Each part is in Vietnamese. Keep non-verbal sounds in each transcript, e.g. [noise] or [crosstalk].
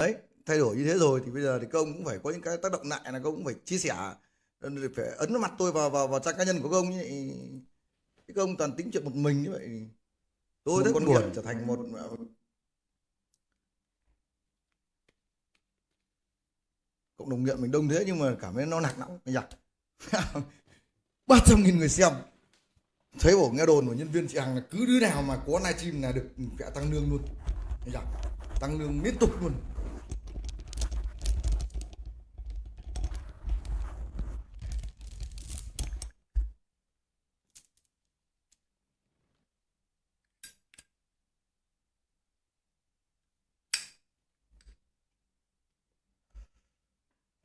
đấy thay đổi như thế rồi thì bây giờ thì công cũng phải có những cái tác động lại là công cũng phải chia sẻ. Phải ấn mặt tôi vào vào vào trang cá nhân của công như vậy cái công toàn tính chuyện một mình như vậy. Tôi rất buồn trở thành một cộng đồng nghiện mình đông thế nhưng mà cảm thấy nó nặng lắm. Nhỉ [laughs] ba trăm nghìn người xem. Thấy bổ nghe đồn của nhân viên chị Hằng là cứ đứa nào mà có livestream là được vẽ tăng lương luôn. Nhỉ tăng lương liên tục luôn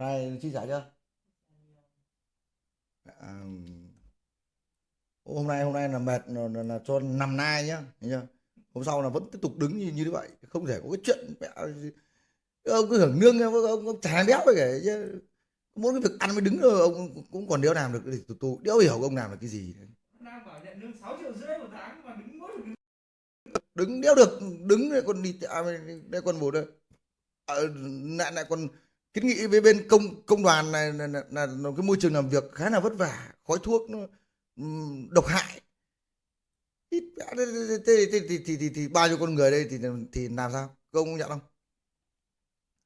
Này chi trả chưa? À, hôm nay hôm nay là mệt là, là, là cho nằm nai nhá, nhá. Hôm sau là vẫn tiếp tục đứng như như vậy, không thể có cái chuyện mẹ ông cứ hưởng lương ông, ông, ông chả béo vậy kể chứ muốn cái việc ăn mới đứng rồi ông cũng còn đéo làm được thì tụ tụ đéo hiểu ông làm được cái gì đang bảo nhận lương 6 triệu rưỡi một tháng mà đứng mỗi đứng đứng đéo được đứng đây còn đi à, đây còn một đây à, lại lại còn kiến nghị với bên công công đoàn này là, là, là, là cái môi trường làm việc khá là vất vả khói thuốc nó um, độc hại. Thì, thì, thì, thì, thì, thì, thì bao nhiêu con người đây thì thì làm sao? Công nhận không?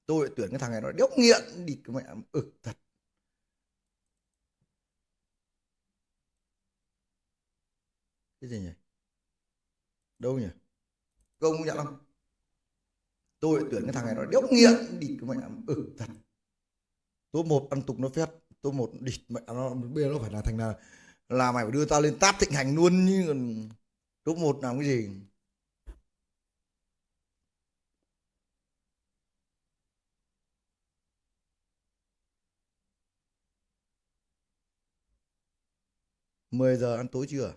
Tôi tuyển cái thằng này nó đéo nghiện đi. Mẹ ừ thật. Cái gì nhỉ? Đâu nhỉ? Công nhận không? Tôi tuyển cái thằng này nó đéo nghiện đi cái mẹ ừ thật. Tôi một ăn tục nó phét tôi một địt mẹ nó, bây giờ nó phải là thành là là mày phải đưa tao lên táp thịnh hành luôn như còn top một làm cái gì? Mười giờ ăn tối chưa?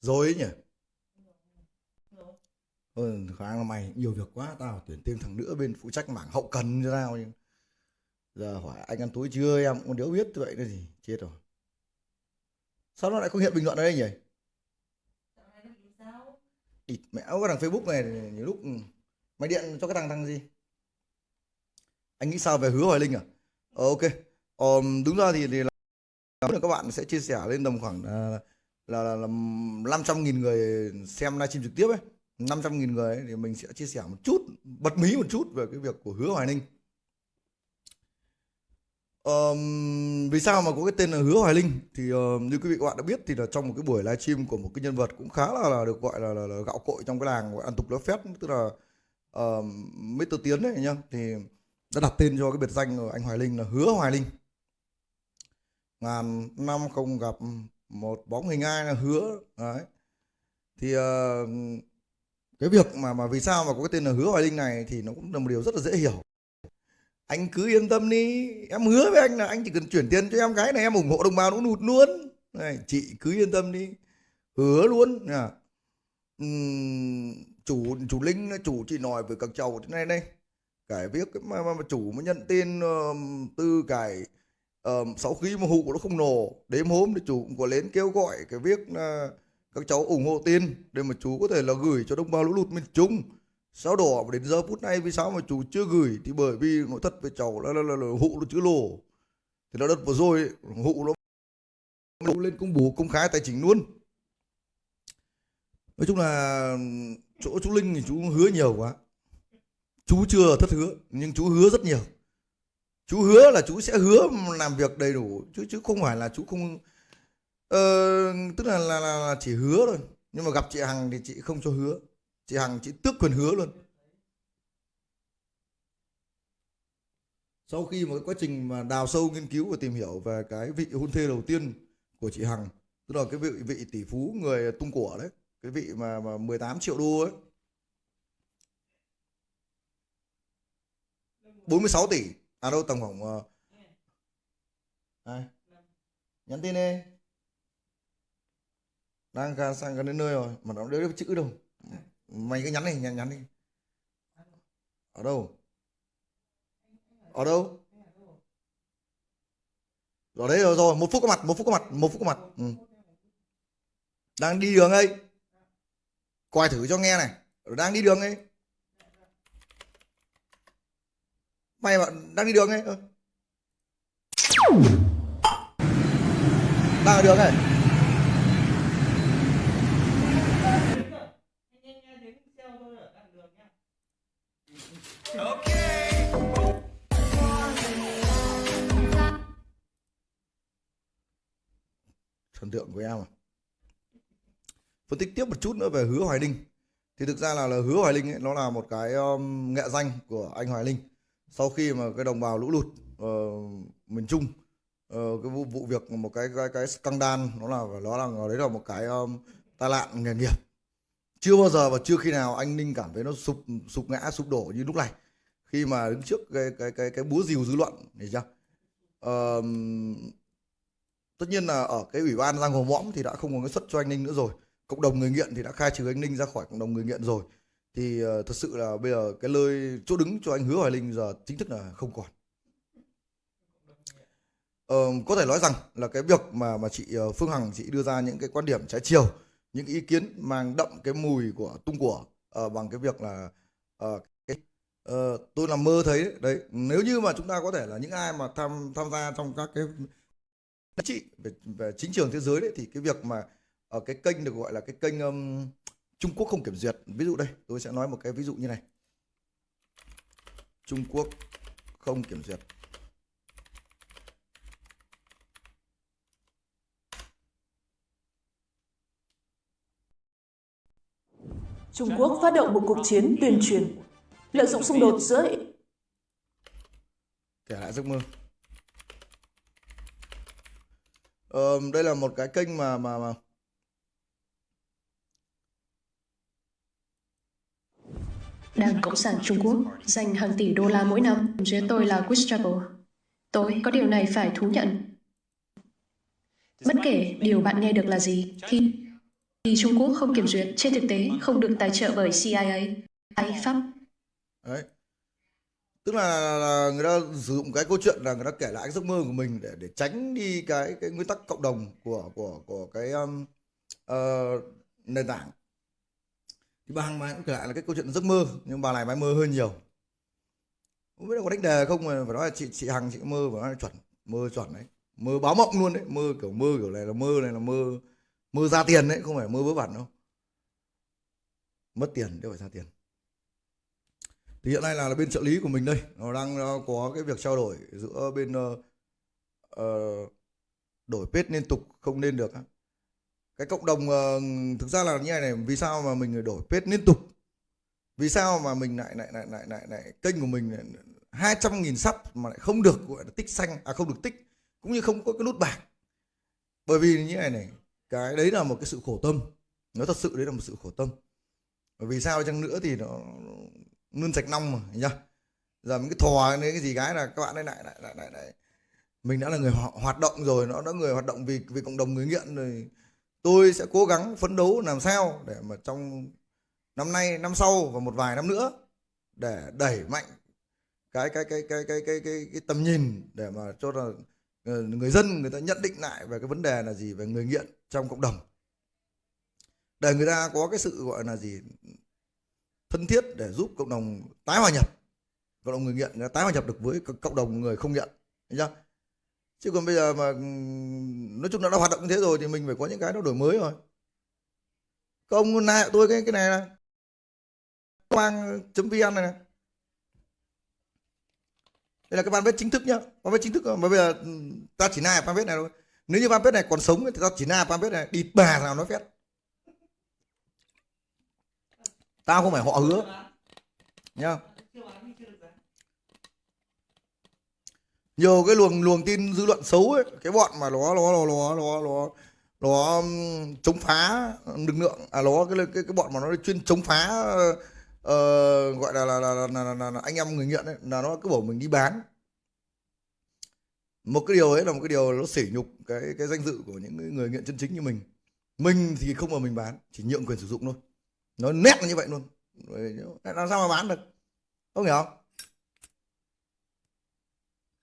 Rồi ấy nhỉ? Ừ, khả năng là mày nhiều việc quá tao tuyển thêm thằng nữa bên phụ trách mảng hậu cần cho tao nhưng giờ hỏi anh ăn tối chưa em cũng đéo biết vậy nữa gì? Chết rồi. Sao nó lại không hiện bình luận ở đây nhỉ? Ịt mẹ có thằng facebook này nhiều lúc ừ. mày điện cho cái thằng thằng gì? Anh nghĩ sao về hứa hoài linh à? Ờ, ok. Ờ, đúng ra thì, thì là các bạn sẽ chia sẻ lên tầm khoảng uh, là, là, là 500 nghìn người xem livestream trực tiếp ấy. 500 nghìn người ấy, thì mình sẽ chia sẻ một chút bật mí một chút về cái việc của hứa Hoài Ninh um, vì sao mà có cái tên là hứa Hoài Linh? Thì uh, như quý vị các bạn đã biết thì là trong một cái buổi livestream của một cái nhân vật cũng khá là, là được gọi là, là, là gạo cội trong cái làng gọi ăn tục lớp phép tức là uh, Mr. Tiến đấy nhá. Thì đã đặt tên cho cái biệt danh của anh Hoài Linh là hứa Hoài Linh. Ngàn năm không gặp một bóng hình ai là hứa đấy. Thì uh, cái việc mà mà vì sao mà có cái tên là hứa hoài linh này thì nó cũng là một điều rất là dễ hiểu. Anh cứ yên tâm đi em hứa với anh là anh chỉ cần chuyển tiền cho em cái này em ủng hộ đồng bào nó nụt luôn. Này chị cứ yên tâm đi hứa luôn à. uhm, chủ chủ linh chủ chị nói với các cháu thế này đây. Cái việc mà, mà, mà chủ mới nhận tin uh, từ cái uh, sau khi mà hụ nó không nổ. Đêm hôm thì chủ cũng có lên kêu gọi cái việc là các cháu ủng hộ tiền để mà chú có thể là gửi cho đồng bào lũ lụt miền Trung. Sau đó đến giờ phút này vì sao mà chú chưa gửi thì bởi vì nói thật với cháu là, là, là, là hụ nó chưa lỗ thì là đợt vừa rồi hụ nó lên công bố công khai tài chính luôn. Nói chung là chỗ chú Linh thì chú hứa nhiều quá. Chú chưa thất hứa nhưng chú hứa rất nhiều chú hứa là chú sẽ hứa làm việc đầy đủ chứ chứ không phải là chú không ờ, tức là, là, là, là chỉ hứa thôi. Nhưng mà gặp chị hằng thì chị không cho hứa. Chị hằng chị tước quyền hứa luôn. Sau khi một cái quá trình mà đào sâu nghiên cứu và tìm hiểu về cái vị hôn thê đầu tiên của chị hằng tức là cái vị vị tỷ phú người tung của đấy cái vị mà, mà 18 triệu đô ấy. 46 tỷ à đâu tầm à, nhắn tin đi. Đang ra sang gần đến nơi rồi mà nó đỡ chữ đâu. Mày cứ nhắn đi nhắn nhắn đi. Ở đâu? Ở đâu? Ở đấy rồi rồi một phút có mặt một phút có mặt một phút có mặt. Ừ. đang đi đường ấy. Quay thử cho nghe này. Đang đi đường ấy. Mày bạn đang đi đường ấy. Ừ. Đang ở đường này. Thần tượng của em à? Phân tích tiếp một chút nữa về hứa hoài linh. Thì thực ra là, là hứa hoài linh ấy, nó là một cái um, nghệ danh của anh hoài linh sau khi mà cái đồng bào lũ lụt uh, miền trung uh, cái vụ vụ việc một cái cái cái scandal nó là nó là đấy là một cái um, tai nạn nghề nghiệp. Chưa bao giờ và chưa khi nào anh ninh cảm thấy nó sụp sụp ngã sụp đổ như lúc này. Khi mà đứng trước cái cái cái cái búa rìu dư luận thì chưa? Ờm, tất nhiên là ở cái ủy ban giang hồ mõm thì đã không có cái suất cho anh ninh nữa rồi. Cộng đồng người nghiện thì đã khai trừ anh ninh ra khỏi cộng đồng người nghiện rồi thì uh, thật sự là bây giờ cái lời chỗ đứng cho anh hứa hoài linh giờ chính thức là không còn Uh, có thể nói rằng là cái việc mà mà chị uh, Phương Hằng chị đưa ra những cái quan điểm trái chiều những ý kiến mang đậm cái mùi của tung của uh, bằng cái việc là uh, cái, uh, tôi làm mơ thấy đấy. đấy nếu như mà chúng ta có thể là những ai mà tham tham gia trong các cái chính trị về, về chính trường thế giới đấy thì cái việc mà ở cái kênh được gọi là cái kênh um, Trung Quốc không kiểm duyệt. Ví dụ đây tôi sẽ nói một cái ví dụ như này. Trung Quốc không kiểm duyệt. Trung Quốc phát động một cuộc chiến tuyên truyền, lợi dụng xung đột giữa kể lại giấc mơ. Ờ, đây là một cái kênh mà mà mà Đảng Cộng sản Trung Quốc dành hàng tỷ đô la mỗi năm dưới tôi là Gestapo. Tôi có điều này phải thú nhận. Bất kể điều bạn nghe được là gì, thì, thì Trung Quốc không kiểm duyệt trên thực tế không được tài trợ bởi CIA hay Pháp. đấy tức là, là người ta sử dụng cái câu chuyện là người ta kể lại cái giấc mơ của mình để để tránh đi cái cái nguyên tắc cộng đồng của của của cái um, uh, nền tảng thì bà Hằng mai cũng kể lại là cái câu chuyện giấc mơ nhưng bà này bà mơ hơi nhiều. Không biết là có đánh đề không mà phải nói là chị chị Hằng chị mơ phải nói là chuẩn mơ chuẩn đấy. Mơ báo mộng luôn đấy mơ kiểu mơ kiểu này là mơ này là mơ mơ ra tiền đấy không phải mơ vớ vẩn đâu. Mất tiền chứ phải ra tiền. Thì hiện nay là, là bên trợ lý của mình đây nó đang nó có cái việc trao đổi giữa bên uh, uh, đổi page liên tục không nên được á cái cộng đồng uh, thực ra là như này này vì sao mà mình đổi page liên tục? Vì sao mà mình lại lại lại lại lại, lại kênh của mình hai trăm nghìn sắp mà lại không được gọi là tích xanh à không được tích cũng như không có cái nút bạc bởi vì như này này cái đấy là một cái sự khổ tâm. Nó thật sự đấy là một sự khổ tâm. Bởi vì sao chăng nữa thì nó luôn sạch nong mà nhá. Giờ những cái thò cái gì cái là các bạn ấy lại lại lại lại, lại. mình đã là người hoạt động rồi nó đã người hoạt động vì vì cộng đồng người nghiện rồi tôi sẽ cố gắng phấn đấu làm sao để mà trong năm nay năm sau và một vài năm nữa để đẩy mạnh cái cái cái cái cái cái cái, cái tầm nhìn để mà cho là ờ, người dân người ta nhận định lại về cái vấn đề là gì về người nghiện trong cộng đồng. Để người ta có cái sự gọi là gì thân thiết để giúp cộng đồng tái hòa nhập. Cộng đồng người nghiện người ta tái hòa nhập được với cộng đồng người không nghiện thấy chưa? Chứ còn bây giờ mà ừ, nói chung là đã hoạt động như thế rồi thì mình phải có những cái nó đổi mới rồi. Các ông nại tôi cái cái này này. Quang vn này, này. Đây là cái fanpage chính thức nhá. Fanpage chính thức mà bây giờ ừ, ta chỉ nại fanpage này thôi. Nếu như fanpage này còn sống thì ta chỉ nại fanpage này đi bà nào nói phét. Tao không phải họ hứa. Nhá Chưa bán thì chưa được giá nhiều cái luồng luồng tin dư luận xấu ấy cái bọn mà nó nó nó nó nó nó nó um, chống phá lực lượng à nó cái cái cái bọn mà nó chuyên chống phá uh, gọi là là, là, là, là, là, là anh em người nghiện ấy là nó cứ bảo mình đi bán. Một cái điều ấy là một cái điều nó sỉ nhục cái cái danh dự của những người- nghiện chân chính như mình. Mình thì không mà mình bán chỉ nhượng quyền sử dụng thôi. Nó nét là như vậy luôn. Làm sao mà bán được? Không hiểu. không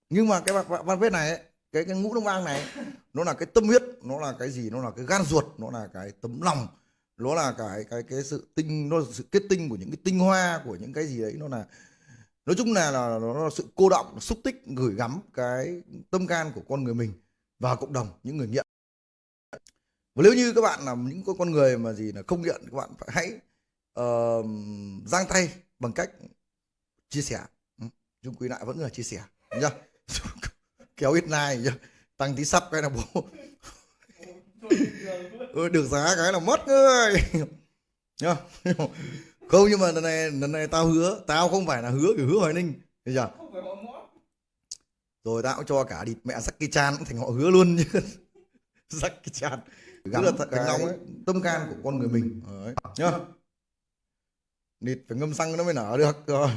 nhưng mà cái văn văn viết này ấy, cái cái ngũ đông bang này nó là cái tâm huyết nó là cái gì? Nó là cái gan ruột nó là cái tấm lòng nó là cái cái cái sự tinh nó là sự kết tinh của những cái tinh hoa của những cái gì đấy nó là nói chung là, là nó là sự cô động xúc tích gửi gắm cái tâm can của con người mình và cộng đồng những người nghiện. Và nếu như các bạn là những con- con người mà gì là không nghiện các bạn phải hãy uh, giang tay bằng cách chia sẻ. Ừ, Chúng chung quy lại vẫn là chia sẻ nhá kéo ít này nhá. Tăng tí sắp cái là bố. Ừ, được giá cái là mất người nhá. Không nhưng mà lần này lần này tao hứa tao không phải là hứa kiểu hứa hoài ninh. Họ mót rồi tao cũng cho cả địt mẹ Jackie Chan cũng thành họ hứa luôn chứ. Jackie Chan. Gắn là thật cái. ấy tâm can của con người mình. Đấy nhá. Địt phải ngâm xăng nó mới nở được. Rồi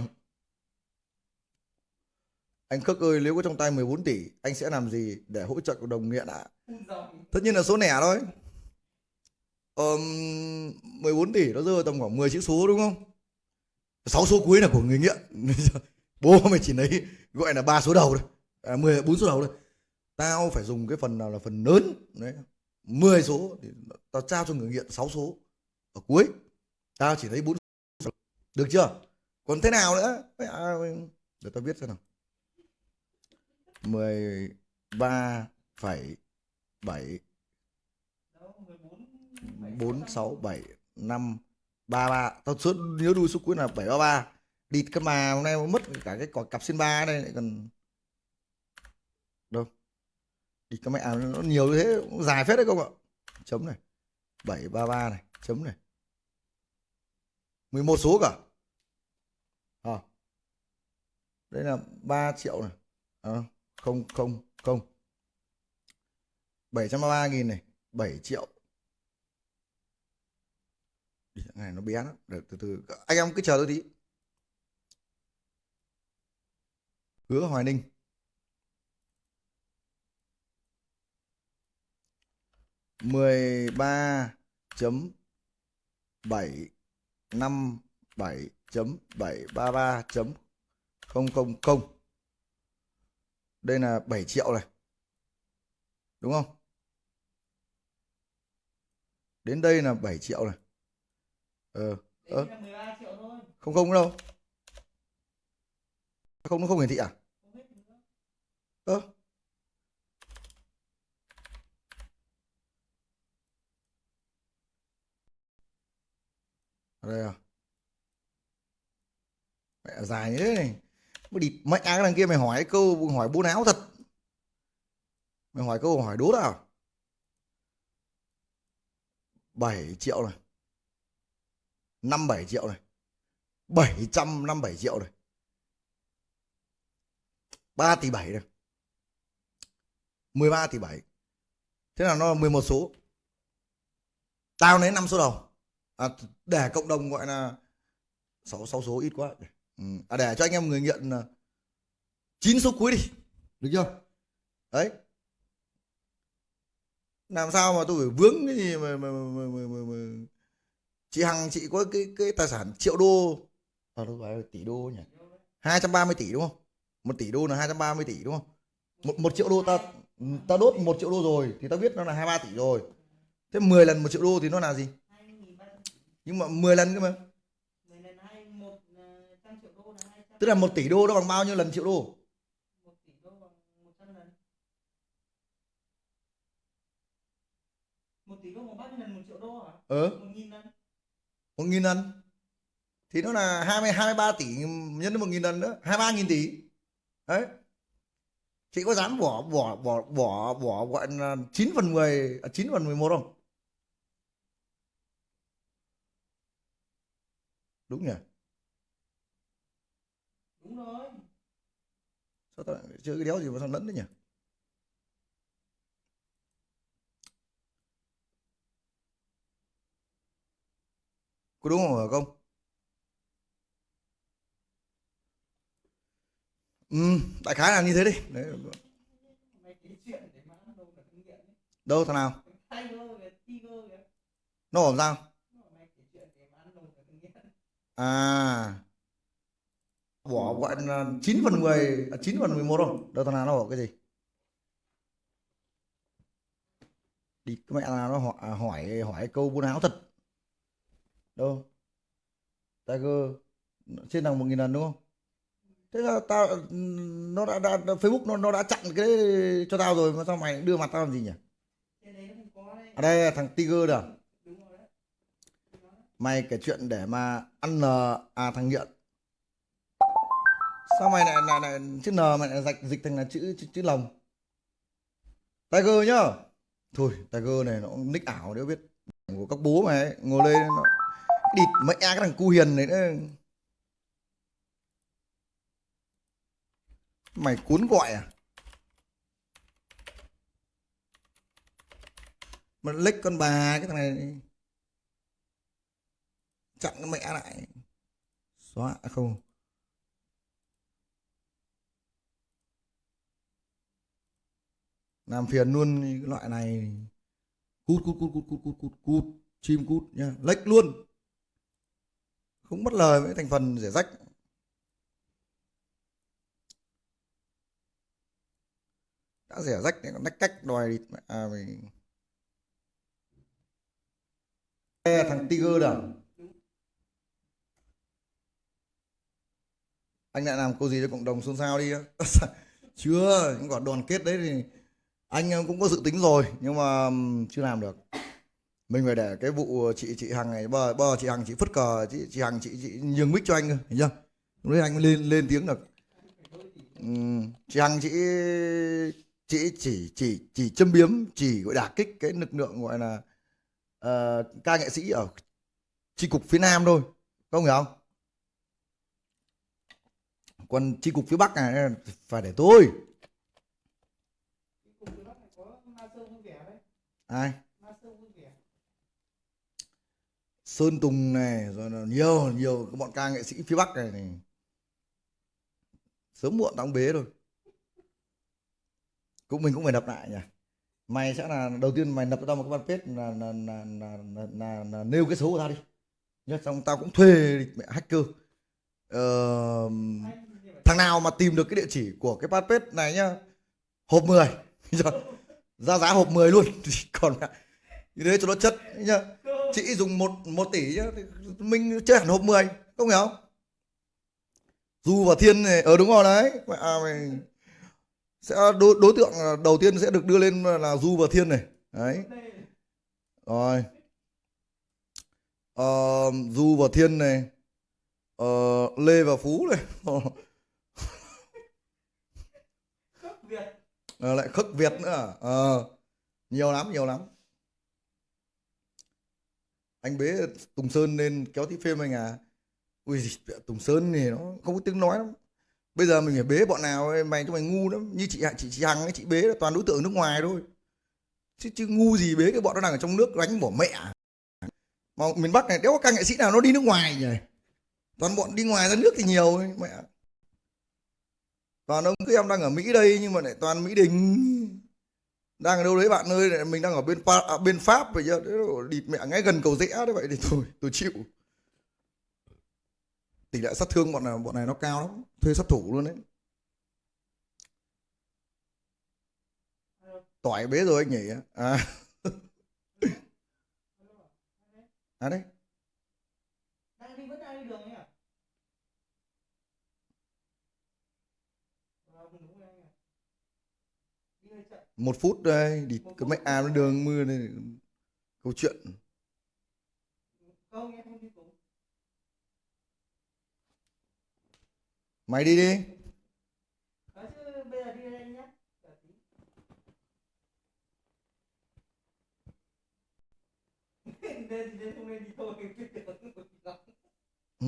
anh Khắc ơi nếu có trong tay 14 tỷ anh sẽ làm gì để hỗ trợ cộng đồng nghiện ạ? Dòng tất nhiên là số lẻ thôi. Ờm, 14 tỷ nó rơi tầm khoảng 10 chữ số đúng không? 6 số cuối là của người nghiện. [laughs] Bố mày chỉ lấy gọi là ba số đầu thôi. À, 10 bốn số đầu thôi. Tao phải dùng cái phần nào là phần lớn đấy 10 số thì tao trao cho người nghiện 6 số. Ở cuối tao chỉ lấy 4 số. Được chưa? Còn thế nào nữa? À, để tao viết xem nào 13,7 đâu 14 4 6 7 5 33 tao suốt nhớ đuôi số cuối là 733 địt cái mà hôm nay mất cả cái quả cặp xin ba đây lại còn đâu? Địt cái mẹ à, nó nhiều như thế cũng dài phết đấy không ạ. Chấm này 733 này chấm này. 11 số cả. À. đây là 3 triệu này. À, không không không. 733 nghìn này 7 triệu. Này nó bé lắm. Được từ từ. Anh em cứ chờ tôi tí. Hứa hoài ninh. mười ba chấm bảy năm bảy chấm bảy ba ba chấm không không không đây là 7 triệu này. Đúng không? Đến đây là 7 triệu này. Ờ đấy là 13 triệu thôi. Không không đâu. Không nó không hiển thị à? Ơ. Ở đây à? Mẹ dài như thế này mới địt mẹ cái đằng kia mày hỏi câu hỏi bố não thật. Mày hỏi câu hỏi đố nào 7 triệu này. 57 triệu này. 757 triệu này. 3 tỷ 7 này. 13 tỷ 7 Thế là nó là 11 số. Tao lấy 5 số đầu. À, Để cộng đồng gọi là 6, 6 số ít quá ừ. à, Để cho anh em người nghiện là 9 số cuối đi. Được chưa? Đấy. Làm sao mà tôi phải vướng cái gì mà, mà, mà, mà, mà, mà. Chị Hằng chị có cái cái tài sản triệu đô. À đâu phải là tỷ đô nhỉ? 230 tỷ đúng không? Một tỷ đô là 230 tỷ đúng không? Một, một triệu đô ta ta đốt một triệu đô rồi thì ta biết nó là 23 tỷ rồi. Thế 10 lần một triệu đô thì nó là gì? 2.300 nhưng mà 10 lần cơ mà mười lần hai một ờ, trăm triệu đô là 200 tức là một tỷ đô nó bằng bao nhiêu lần triệu đô? Một tỷ đô bằng 100 lần 1 tỷ đô bằng bao nhiêu lần một triệu đô hả ờ. Một nghìn lần. Một nghìn lần thì nó là 20 23 tỷ nhân với một nghìn lần nữa 23 nghìn tỷ. Đấy. Chị có dám bỏ bỏ bỏ bỏ bỏ gọi là 9 phần 10 à, 9 phần 11 không? Đúng nhỉ? Rồi. Sao tao lại chơi cái đéo gì mà sao lẫn đấy nhỉ? Có đúng không hả công? Ừ đại khái là như thế đi. Đấy. đâu thằng nào? Nó làm sao? À bỏ gọi là 9 phần 10 à, 9 phần 11 không? Đâu thằng nào nó bỏ cái gì? Đi cái mẹ nào nó hỏi à, hỏi hỏi câu buôn áo thật. Đâu? Tiger trên bằng một nghìn lần đúng không? Thế là tao nó đã, đã, Facebook nó nó đã chặn cái đấy cho tao rồi mà sao mày đưa mặt tao làm gì nhỉ? Trên đấy ở đây là thằng Tiger đó. Mày kể chuyện để mà ăn à, à thằng nghiện sao mày lại lại, lại chữ n mày lại dịch dịch thành là chữ chữ, chữ lồng? Tiger nhá. Thôi Tiger này nó nick ảo nếu biết. Của các bố mày ấy, ngồi lên nó địt mẹ cái thằng cu hiền này nữa mày cuốn gọi à? Mà lếch con bà cái thằng này chặn cái mẹ lại. Xóa à không. Làm phiền luôn cái loại này. Cút cút cút cút cút cút cút cút, chim cút nha lệch luôn. Không mất lời với thành phần rẻ rách. Đã rẻ rách thì còn nách cách đòi địt à mày e thằng Tiger đó anh lại làm câu gì cho cộng đồng xôn xao đi [laughs] chưa những quả đoàn kết đấy thì anh cũng có dự tính rồi nhưng mà chưa làm được. Mình phải để cái vụ chị chị hằng này bờ bờ chị hằng chị phất cờ chị chị hằng chị chị nhường mic cho anh cơ hiểu chưa? Lúc đấy anh mới lên lên tiếng được. Chị hằng chị chị chỉ chỉ chỉ châm biếm chỉ gọi đả kích cái lực lượng gọi là uh, ca nghệ sĩ ở chi cục phía nam thôi không hiểu không? Còn chi cục phía bắc này phải để tôi cái cùng cái bác này có ma sơ vui vẻ đấy ai? Sơn Tùng này rồi là nhiều nhiều các bọn ca nghệ sĩ phía Bắc này, này. sớm muộn tao bế rồi. Cũng mình cũng phải đập lại nhỉ. Mày sẽ là đầu tiên mày đập cho tao một cái fanpage là là là, là, là, là, là nêu cái số của tao đi. Nhá xong tao cũng thuê mẹ hacker. Ờ, thằng nào mà tìm được cái địa chỉ của cái fanpage này nhá hộp 10 [laughs] Rồi, ra giá hộp 10 luôn. [laughs] Còn như thế cho nó chất nhá. Chị dùng một một tỷ nhá mình chơi hẳn hộp 10 không hiểu? Không du và thiên này ờ đúng rồi đấy. Mẹ à, mày sẽ đối, đối tượng đầu tiên sẽ được đưa lên là du và thiên này. Đấy. Rồi. Ờ, du và thiên này ờ, lê và phú này. [laughs] à, lại khất việt nữa à? Ờ, nhiều lắm nhiều lắm. Anh bế Tùng Sơn lên kéo tí phim anh à. Ui Tùng Sơn thì nó không có tiếng nói lắm. Bây giờ mình phải bế bọn nào ấy, mày cho mày ngu lắm. Như chị chị chị Hằng ấy chị bế là toàn đối tượng nước ngoài thôi. Chứ chứ ngu gì bế cái bọn nó đang ở trong nước đánh bỏ mẹ. Mà miền Bắc này đéo có ca nghệ sĩ nào nó đi nước ngoài nhỉ? Toàn bọn đi ngoài ra nước thì nhiều ấy, mẹ toàn ông cứ em đang ở Mỹ đây nhưng mà lại toàn Mỹ Đình. Đang ở đâu đấy bạn ơi này mình đang ở bên Pháp, à, bên Pháp vậy chứ. Địt mẹ ngay gần cầu rẽ đấy vậy thì thôi tôi chịu. Tỷ lệ sát thương bọn này bọn này nó cao lắm thuê sát thủ luôn đấy. Tỏi bế rồi anh nhỉ? À. [laughs] À đấy. Đang đi vẫn đang đi đường ấy à? một phút đây đi cái mấy áo nó đường mưa này câu chuyện. Mày đi đi. [laughs] Ừ.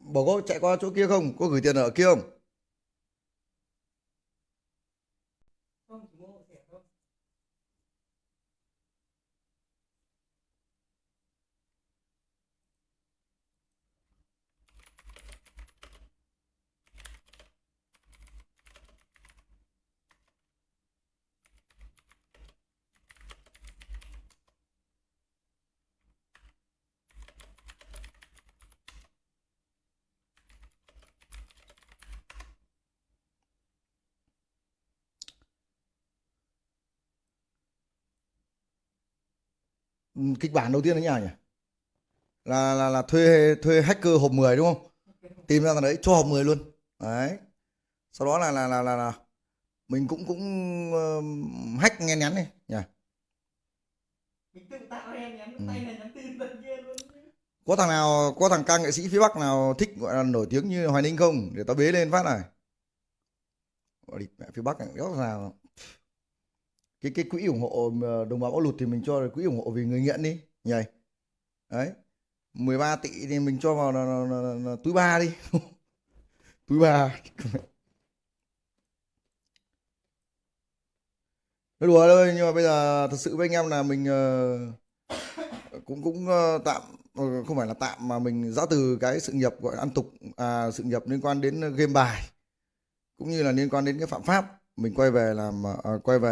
Bỏ cô chạy qua chỗ kia không? có gửi tiền ở kia không? Kịch bản đầu tiên là nào nhỉ? Là là là thuê thuê hacker hộp 10 đúng không? Tìm ra thằng đấy cho hộp 10 luôn. Đấy. Sau đó là là là là, là mình cũng cũng uh, hack nghe nhắn này nhỉ? Mình tự tạo ra em nhắn tay này nhắn tin tận kia luôn. Có thằng nào có thằng ca nghệ sĩ phía bắc nào thích gọi là nổi tiếng như hoài ninh không? Để tao bế lên phát này. Đi mẹ phía bắc này đéo nào cái cái quỹ ủng hộ ờ, đồng bào bão lụt thì mình cho quỹ ủng hộ vì người nghiện đi nhỉ đấy 13 tỷ thì mình cho vào là, là, là, là, là túi ba đi. [laughs] Túi ba. Nói đùa thôi nhưng mà bây giờ thật sự với anh em là mình ờ, cũng cũng ờ, tạm không phải là tạm mà mình giã từ cái sự nghiệp gọi là ăn tục à, sự nghiệp liên quan đến game bài cũng như là liên quan đến cái phạm pháp. Mình quay về làm à, quay về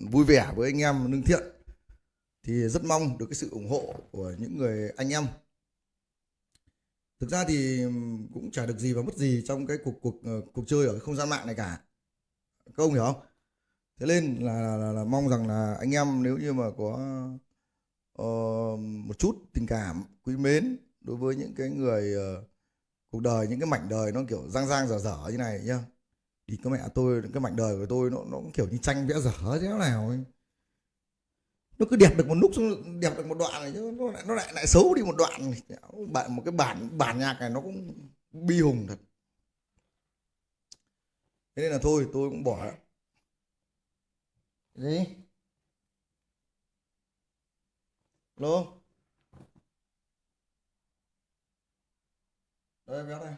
vui vẻ với anh em lương thiện thì rất mong được cái sự ủng hộ của những người anh em. Thực ra thì cũng chả được gì và mất gì trong cái cuộc cuộc ờ, cuộc chơi ở cái không gian mạng này cả. Các ông hiểu không? Thế nên là, là, là, là mong rằng là anh em nếu như mà có uh, một chút tình cảm quý mến đối với những cái người uh, cuộc đời những cái mảnh đời nó kiểu giang giang dở dở như này nhá thì cái mẹ tôi, cái mảnh đời của tôi nó nó kiểu như tranh vẽ dở thế nào ấy. Nó cứ đẹp được một lúc, xong đẹp được một đoạn này chứ, nó lại nó lại lại xấu đi một đoạn bạn, một cái bản bản nhạc này nó cũng bi hùng thật. Thế nên là thôi, tôi cũng bỏ gì? Lô? Đây bé đây.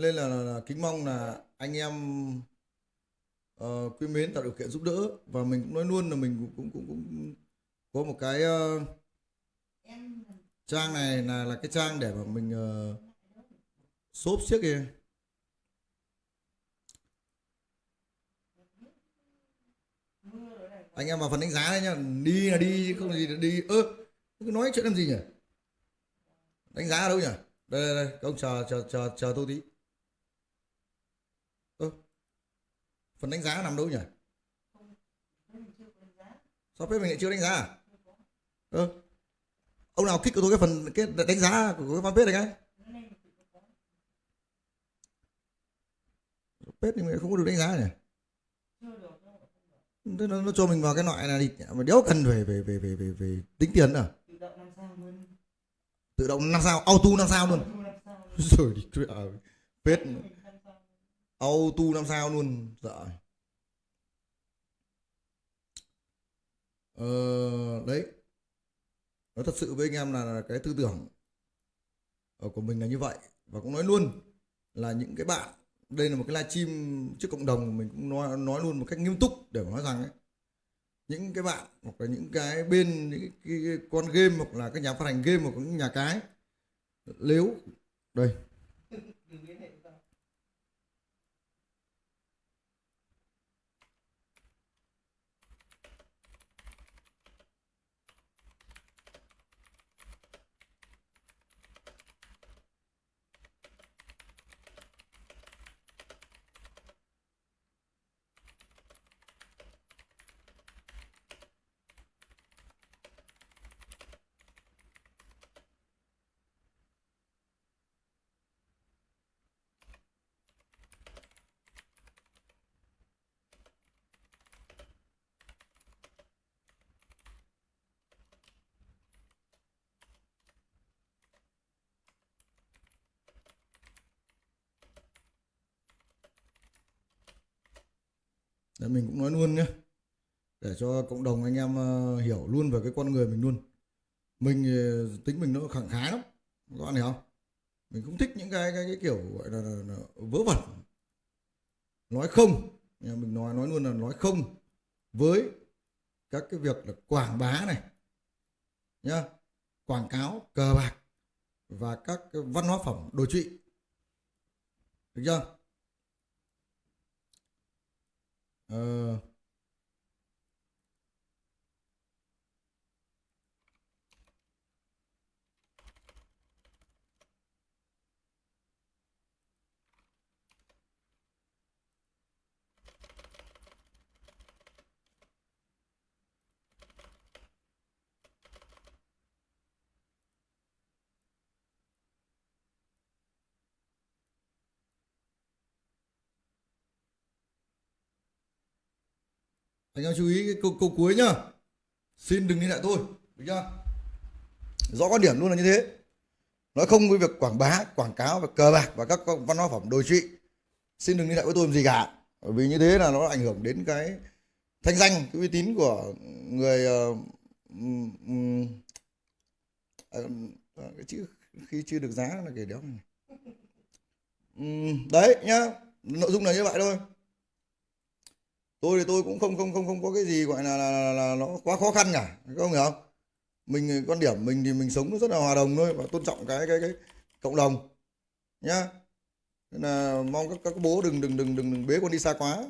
Nên là, là, là kính mong là anh em uh, quý mến tạo điều kiện giúp đỡ. Và mình cũng nói luôn là mình cũng cũng cũng, cũng có một cái uh, trang này là là cái trang để mà mình uh, xốp xiếc kìa anh em vào phần đánh giá đấy nhá. Đi là đi không gì là đi. Ơ cứ nói chuyện làm gì nhỉ? Đánh giá ở đâu nhỉ? Đây đây đây. Các ông chờ chờ chờ chờ tôi tí ơ phần đánh giá nằm đâu nhỉ? Sao phép mình lại chưa đánh giá à? Ừ. ông nào kích của tôi cái phần cái đánh giá của cái fanpage này cái? Page thì mình không có được đánh giá nhỉ? Thế nó, nó cho mình vào cái loại này thì mà đéo cần về về về về về, về tính tiền à? Tự động năm sao luôn tự động năm sao auto năm sao luôn. [laughs] Rồi đi à, page auto năm sao luôn? Dạ. Ờ, đấy. Nói thật sự với anh em là, cái tư tưởng của mình là như vậy. Và cũng nói luôn là những cái bạn đây là một cái livestream trước cộng đồng mình cũng nói nói luôn một cách nghiêm túc để mà nói rằng ấy, những cái bạn hoặc là những cái bên những cái, cái, cái con game hoặc là các nhà phát hành game hoặc những nhà cái nếu đây. Đấy, mình cũng nói luôn nhé để cho cộng đồng anh em ờ, hiểu luôn về cái con người mình luôn. Mình tính mình nó khẳng khái lắm. Các bạn hiểu không? Mình cũng thích những cái cái, cái kiểu gọi là, là, là vớ vẩn. Nói không. Mình nói nói luôn là nói không với các cái việc là quảng bá này nhá. Quảng cáo cờ bạc và các cái văn hóa phẩm đồ trụy. Được chưa? Ờ, anh em chú ý cái câu, câu cuối nhá. Xin đừng liên hệ tôi được chưa? Rõ quan điểm luôn là như thế. Nói không với việc quảng bá quảng cáo và cờ bạc và các văn hóa phẩm đồi trụy. Xin đừng liên hệ với tôi làm gì cả. Bởi vì như thế là nó ảnh hưởng đến cái thanh danh cái uy tín của người ờ, à, cái chữ khi chưa được giá là cái đéo này. Đấy nhá. Nội dung là như vậy thôi tôi thì tôi cũng không không không không có cái gì gọi là, là, là, là nó quá khó khăn cả các ông hiểu không? Mình quan điểm mình thì mình sống rất là hòa đồng thôi và tôn trọng cái cái cái cộng đồng nhá. Nên là mong các các bố đừng đừng đừng đừng, đừng bế con đi xa quá.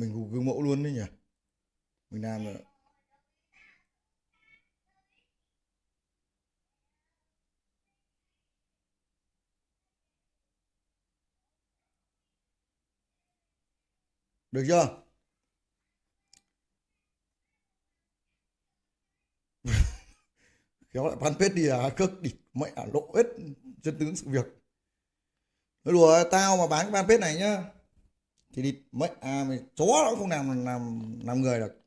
Mình gương mẫu luôn đấy nhỉ? Mình làm rồi được chưa? [laughs] Kéo lại fanpage đi à cước đi mẹ à, lộ hết chân tướng sự việc. Nói đùa tao mà bán cái fanpage này nhá thì đi mẹ à mày chó nó cũng không làm làm làm người được.